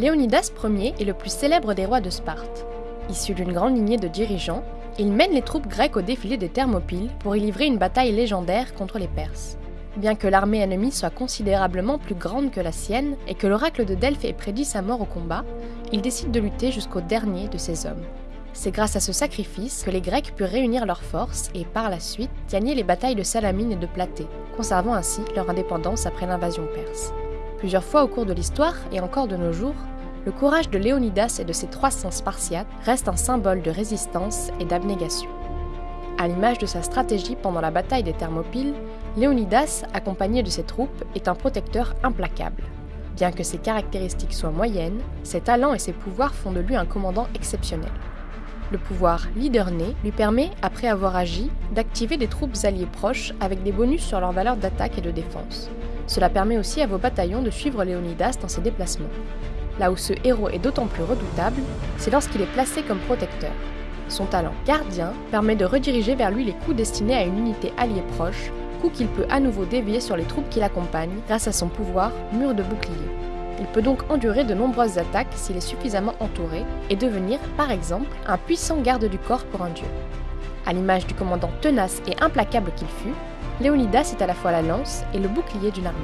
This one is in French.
Léonidas Ier est le plus célèbre des rois de Sparte. Issu d'une grande lignée de dirigeants, il mène les troupes grecques au défilé des Thermopyles pour y livrer une bataille légendaire contre les Perses. Bien que l'armée ennemie soit considérablement plus grande que la sienne et que l'oracle de Delphes ait prédit sa mort au combat, il décide de lutter jusqu'au dernier de ses hommes. C'est grâce à ce sacrifice que les Grecs purent réunir leurs forces et par la suite gagner les batailles de Salamine et de Platée, conservant ainsi leur indépendance après l'invasion perse. Plusieurs fois au cours de l'histoire et encore de nos jours, le courage de Léonidas et de ses 300 Spartiates reste un symbole de résistance et d'abnégation. À l'image de sa stratégie pendant la bataille des Thermopyles, Léonidas, accompagné de ses troupes, est un protecteur implacable. Bien que ses caractéristiques soient moyennes, ses talents et ses pouvoirs font de lui un commandant exceptionnel. Le pouvoir leader né lui permet, après avoir agi, d'activer des troupes alliées proches avec des bonus sur leur valeur d'attaque et de défense. Cela permet aussi à vos bataillons de suivre Léonidas dans ses déplacements. Là où ce héros est d'autant plus redoutable, c'est lorsqu'il est placé comme protecteur. Son talent gardien permet de rediriger vers lui les coups destinés à une unité alliée proche, coups qu'il peut à nouveau dévier sur les troupes qui l'accompagnent grâce à son pouvoir mur de bouclier. Il peut donc endurer de nombreuses attaques s'il est suffisamment entouré et devenir, par exemple, un puissant garde du corps pour un dieu. À l'image du commandant tenace et implacable qu'il fut, Léonidas est à la fois la lance et le bouclier d'une armée.